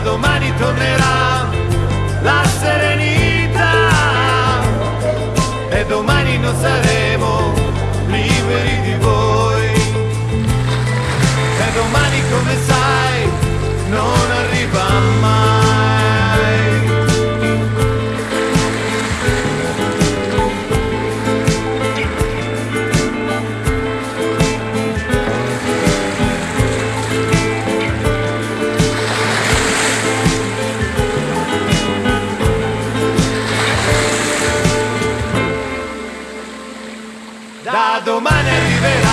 Domani tornerò Da domani arriverà